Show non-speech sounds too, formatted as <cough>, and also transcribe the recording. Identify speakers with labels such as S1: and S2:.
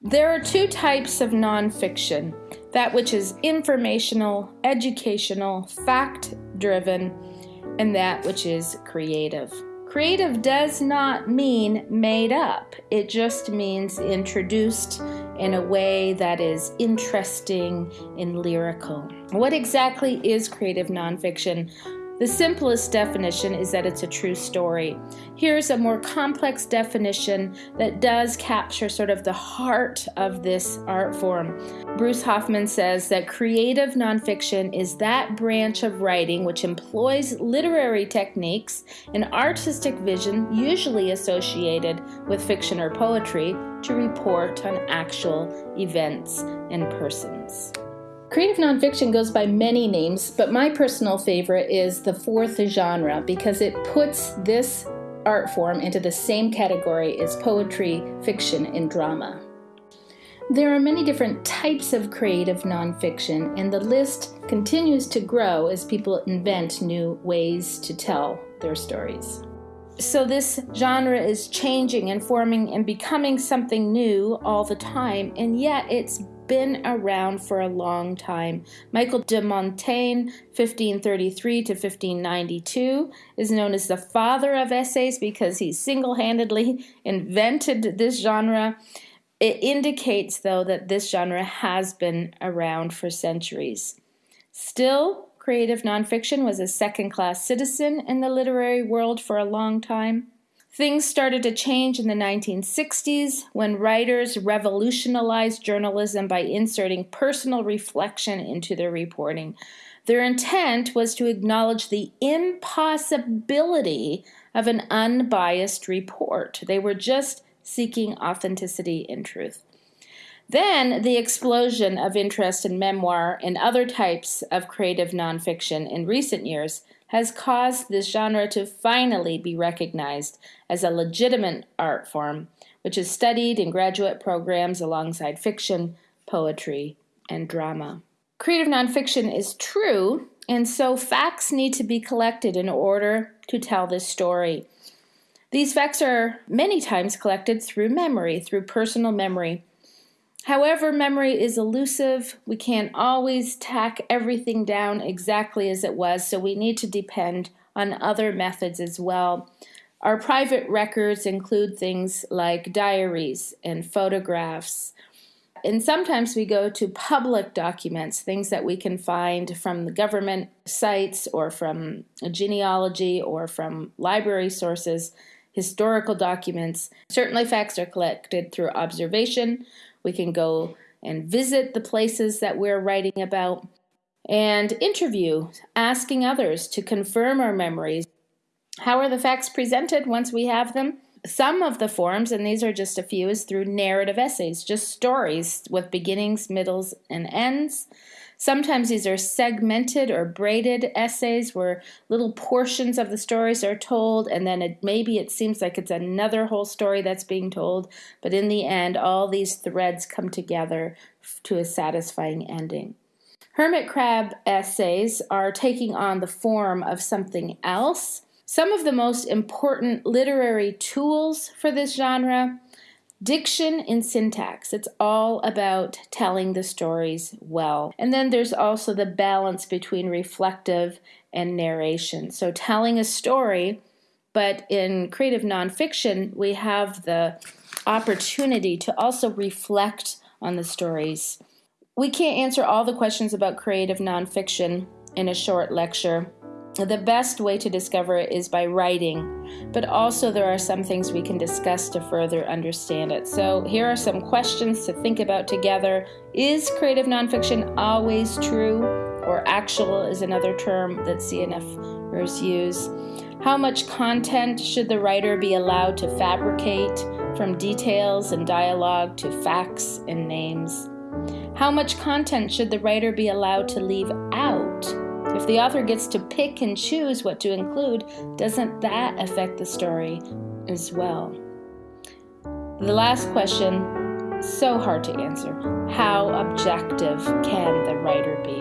S1: There are two types of nonfiction that which is informational, educational, fact driven, and that which is creative. Creative does not mean made up, it just means introduced in a way that is interesting and lyrical. What exactly is creative nonfiction? The simplest definition is that it's a true story. Here's a more complex definition that does capture sort of the heart of this art form. Bruce Hoffman says that creative nonfiction is that branch of writing which employs literary techniques and artistic vision, usually associated with fiction or poetry, to report on actual events and persons. Creative nonfiction goes by many names, but my personal favorite is the fourth genre because it puts this art form into the same category as poetry, fiction, and drama. There are many different types of creative nonfiction, and the list continues to grow as people invent new ways to tell their stories. So, this genre is changing and forming and becoming something new all the time, and yet it's been around for a long time. Michael de Montaigne, 1533 to 1592, is known as the father of essays because he single handedly <laughs> invented this genre. It indicates, though, that this genre has been around for centuries. Still, creative nonfiction was a second class citizen in the literary world for a long time. Things started to change in the 1960s when writers revolutionized journalism by inserting personal reflection into their reporting. Their intent was to acknowledge the impossibility of an unbiased report. They were just seeking authenticity and truth. Then the explosion of interest in memoir and other types of creative nonfiction in recent years has caused this genre to finally be recognized as a legitimate art form, which is studied in graduate programs alongside fiction, poetry, and drama. Creative nonfiction is true, and so facts need to be collected in order to tell this story. These facts are many times collected through memory, through personal memory, However, memory is elusive. We can't always tack everything down exactly as it was, so we need to depend on other methods as well. Our private records include things like diaries and photographs. And sometimes we go to public documents, things that we can find from the government sites or from genealogy or from library sources, historical documents. Certainly, facts are collected through observation, we can go and visit the places that we're writing about and interview, asking others to confirm our memories. How are the facts presented once we have them? Some of the forms, and these are just a few, is through narrative essays, just stories with beginnings, middles, and ends. Sometimes these are segmented or braided essays where little portions of the stories are told, and then it, maybe it seems like it's another whole story that's being told, but in the end, all these threads come together to a satisfying ending. Hermit crab essays are taking on the form of something else. Some of the most important literary tools for this genre Diction and syntax. It's all about telling the stories well. And then there's also the balance between reflective and narration. So telling a story, but in creative nonfiction, we have the opportunity to also reflect on the stories. We can't answer all the questions about creative nonfiction in a short lecture, the best way to discover it is by writing, but also there are some things we can discuss to further understand it. So, here are some questions to think about together. Is creative nonfiction always true, or actual is another term that CNFers use? How much content should the writer be allowed to fabricate, from details and dialogue to facts and names? How much content should the writer be allowed to leave out? If the author gets to pick and choose what to include, doesn't that affect the story as well? The last question, so hard to answer. How objective can the writer be?